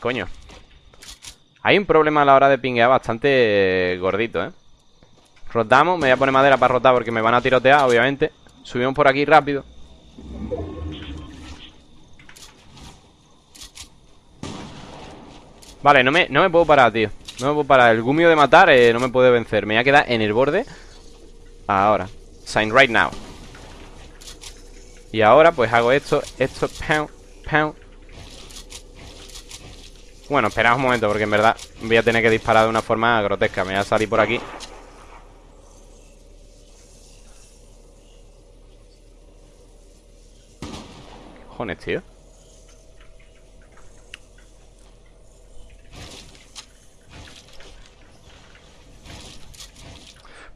Coño. Hay un problema a la hora de pinguear bastante gordito, ¿eh? Rotamos, me voy a poner madera para rotar porque me van a tirotear, obviamente. Subimos por aquí rápido. Vale, no me, no me puedo parar, tío. No me puedo parar. El gumio de matar eh, no me puede vencer. Me voy a quedar en el borde. Ahora. Sign right now. Y ahora pues hago esto Esto, pound, pound Bueno, esperad un momento Porque en verdad voy a tener que disparar de una forma grotesca Me voy a salir por aquí cojones, tío?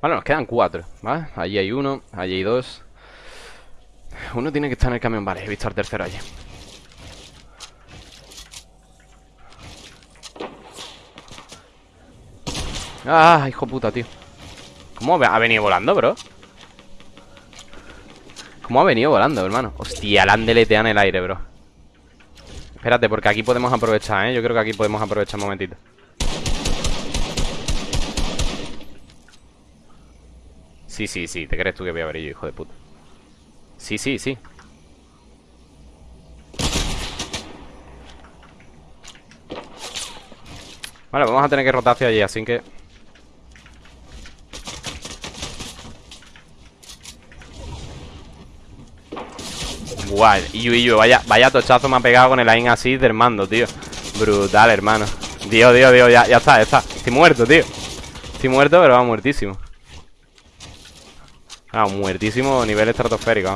Vale, nos quedan cuatro, ¿vale? Allí hay uno, allí hay dos Uno tiene que estar en el camión, vale, he visto al tercero allí Ah, hijo puta, tío ¿Cómo ha venido volando, bro? ¿Cómo ha venido volando, hermano? Hostia, la han deleteado en el aire, bro Espérate, porque aquí podemos aprovechar, ¿eh? Yo creo que aquí podemos aprovechar un momentito Sí, sí, sí, ¿te crees tú que voy a ver yo, hijo de puta? Sí, sí, sí Vale, vamos a tener que rotar hacia allí, así que... Guay, y yo, vaya, vaya tochazo me ha pegado con el aim así del mando, tío. Brutal, hermano. Dios, Dios, Dios, ya, ya está, ya está. Estoy muerto, tío. Estoy muerto, pero va muertísimo. Ah, muertísimo nivel estratosférico.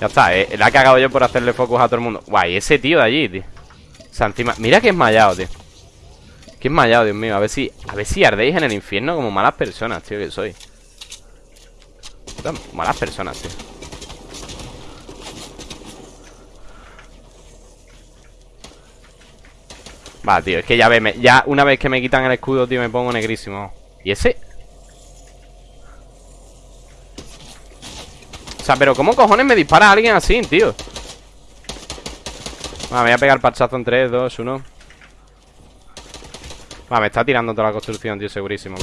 Ya está, eh, la he cagado yo por hacerle focus a todo el mundo. Guay, ese tío de allí, tío. O sea, encima, mira que es mallado, tío. Que es mallado, Dios mío. A ver si, a ver si ardéis en el infierno como malas personas, tío, que soy. Malas personas, tío Va, tío, es que ya ve, ya una vez que me quitan el escudo, tío, me pongo negrísimo ¿Y ese? pero ¿cómo cojones me dispara alguien así, tío? me voy a pegar parchazo en 3, 2, 1 Va, me está tirando toda la construcción, tío, segurísimo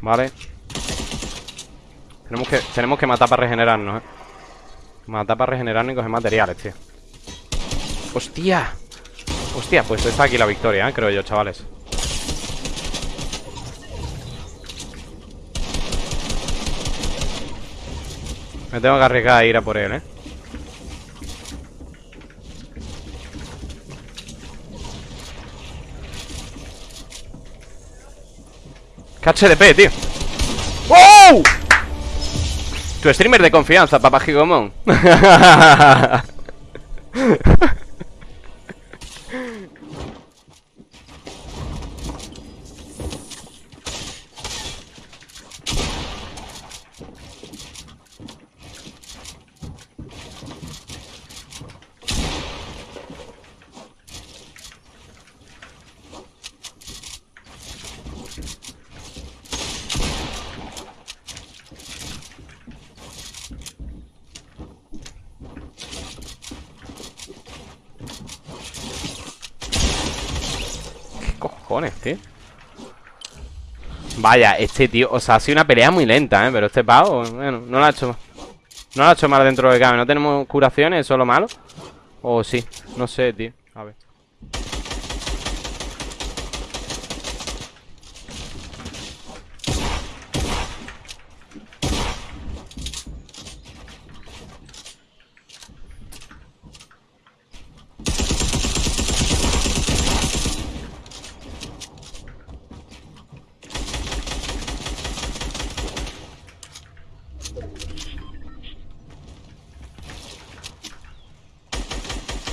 Vale tenemos que, tenemos que matar para regenerarnos, eh Matar para regenerarnos y coger materiales, tío ¡Hostia! Hostia, pues está aquí la victoria, ¿eh? creo yo, chavales Me tengo que arriesgar a ir a por él, ¿eh? KHDP, tío ¡Wow! Tu streamer de confianza, papá Gigomón Vaya, este tío, o sea, ha sido una pelea muy lenta, ¿eh? Pero este pavo, bueno, no lo ha hecho No lo ha hecho mal dentro de cabe No tenemos curaciones, eso es lo malo O sí, no sé, tío. A ver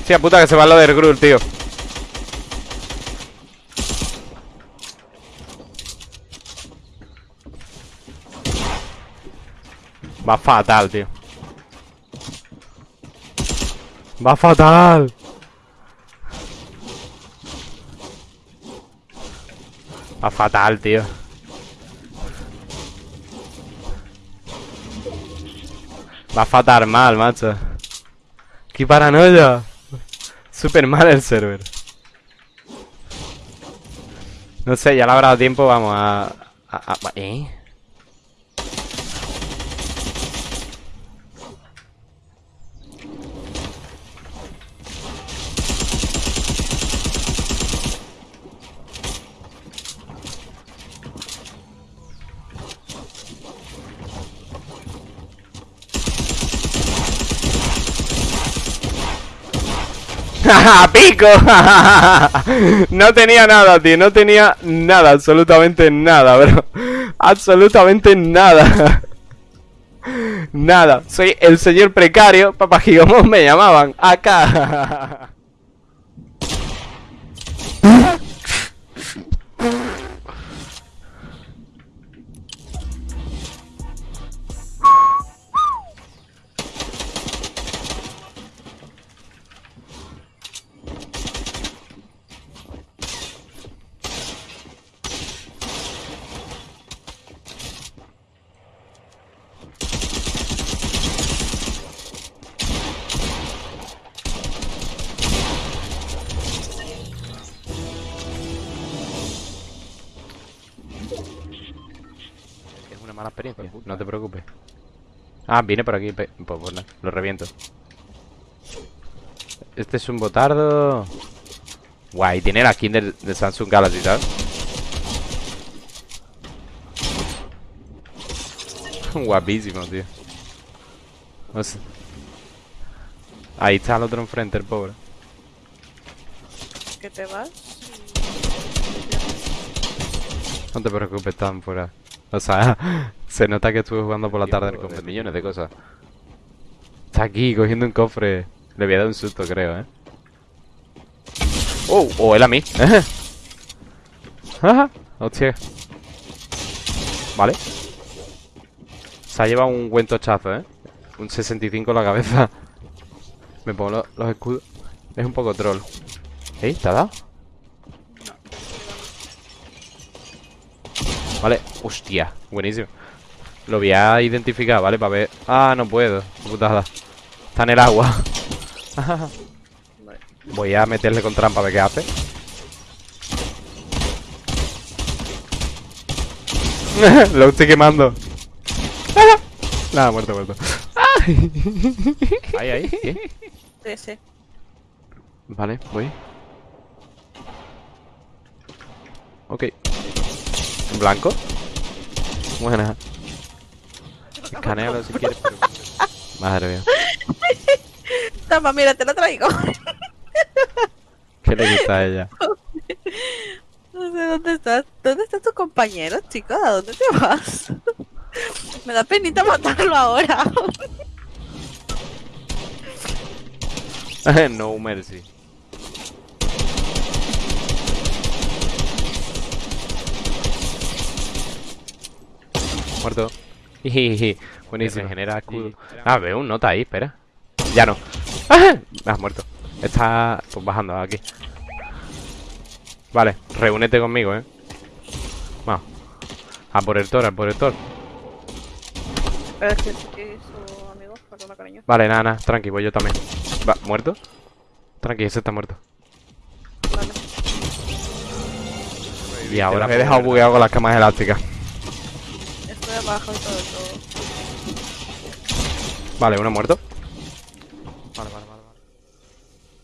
Hostia puta que se va lo del Grul, tío Va fatal, tío Va fatal Va fatal, tío Va a fatar mal, macho. ¡Qué paranoia! Súper mal el server. No sé, ya le habrá dado tiempo, vamos a... a- a- ¿Eh? ¡Pico! no tenía nada, tío. No tenía nada, absolutamente nada, bro. Absolutamente nada. nada. Soy el señor precario. Papá Gigomón me llamaban. Acá. experiencia. No te preocupes. Ah, viene por aquí. Pues, pues nada, lo reviento. Este es un botardo. Guay, tiene la skin del, de Samsung Galaxy, ¿sabes? Guapísimo, tío. Ahí está el otro enfrente, el pobre. que te vas. No te preocupes, están fuera. O sea, se nota que estuve jugando por la tarde con millones de cosas. Está aquí cogiendo un cofre. Le voy a dar un susto, creo, ¿eh? ¡Oh! ¡Oh, él a mí! ¡Hostia! Vale. Se ha llevado un buen tochazo, ¿eh? Un 65 en la cabeza. Me pongo lo- los escudos. Es un poco troll. ¿Eh? ¿Te ha dado? Vale, hostia, buenísimo. Lo voy a identificar, ¿vale? Para ver... Ah, no puedo, putada. Está en el agua. Voy a meterle con trampa a ver qué hace. Lo estoy quemando. Nada, muerto, muerto. Ahí, ahí, ¿qué? Ese. Vale, voy. Ok ¿En blanco? Buena Escanealo si quieres pero... Madre mía Toma, mira, te lo traigo. ¿Qué le gusta a ella? No sé dónde estás. ¿Dónde está tu compañero, chicos? ¿A dónde te vas? Me da penita matarlo ahora. no mercy Muerto. Buenísimo. Genera escudo Ah, veo un nota ahí, espera. Ya no. ¡Ah! Has muerto. Está pues bajando aquí. Vale, reúnete conmigo, eh. Vamos. A por el Thor, a por el Thor. Pero es que es su amigo, perdona, cariño. Vale, nada, nada, tranqui, voy yo también. Va, ¿muerto? Tranqui, ese está muerto. Vale. Y ahora me he dejado bugueado con las camas elásticas abajo y todo, todo. Vale, uno muerto. Vale, vale, vale. vale.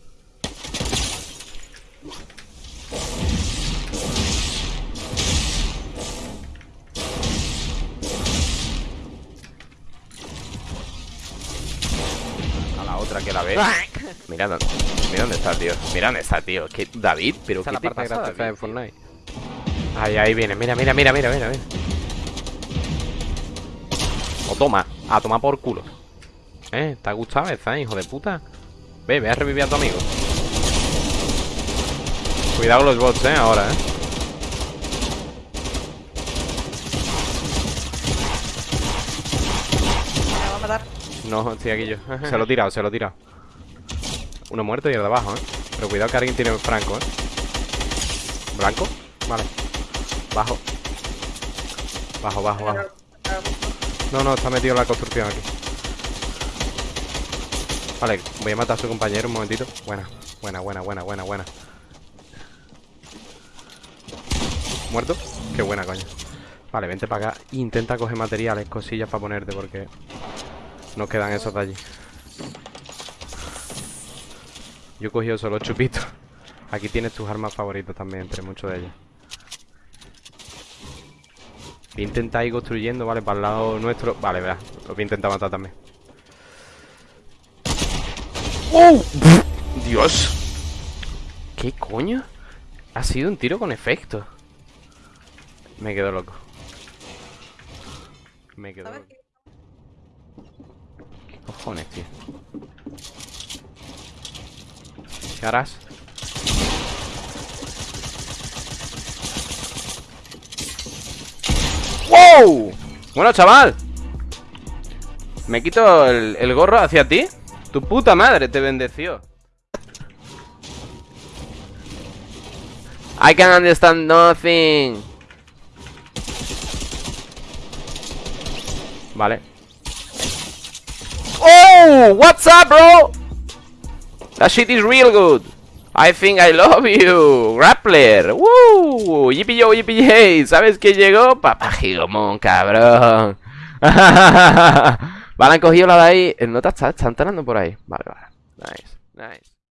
A la otra que la ve. Mira, dónde- mira dónde está, tío. Mira dónde está, tío. Que David, pero Esa ¿qué es te la parte pasa, graciosa David, de? Fortnite. Ahí, ahí viene. Mira, mira, mira, mira, mira, mira. O toma, a tomar por culo. ¿Eh? ¿Te ha gustado esa, hijo de puta? Ve, ve a revivir a tu amigo. Cuidado con los bots, eh, ahora, eh. Me va a matar. No, estoy aquí yo. Se lo he tirado, se lo he tirado. Uno muerto y el de abajo, eh. Pero cuidado que alguien tiene franco, eh. ¿Blanco? Vale. Bajo. Bajo, bajo, bajo. No, no, está metido en la construcción aquí. Vale, voy a matar a su compañero un momentito. Buena, buena, buena, buena, buena, buena. ¿Muerto? Qué buena, coño. Vale, vente para acá. Intenta coger materiales, cosillas para ponerte porque nos quedan esos de allí. Yo he cogido solo chupitos. Aquí tienes tus armas favoritas también, entre muchos de ellos. Voy a intentar ir construyendo, ¿vale? Para el lado nuestro. Vale, verás. Lo voy a intentar matar también. ¡Oh! ¡Dios! ¿Qué coño? Ha sido un tiro con efecto. Me quedo loco. Me quedo ¿Sabes loco. qué? ¿Qué cojones, tío? ¿Qué harás? Bueno, chaval. Me quito el, el gorro hacia ti. Tu puta madre te bendeció. I can understand nothing. Vale. Oh, what's up, bro? That shit is real good. I think I love you, Grappler. Woo, yippee yo, yippee yay. ¿Sabes quién llegó? Papá Gigomón, cabrón. vale, han cogido la de ahí. El nota está, está entrando por ahí. Vale, vale. Nice, nice.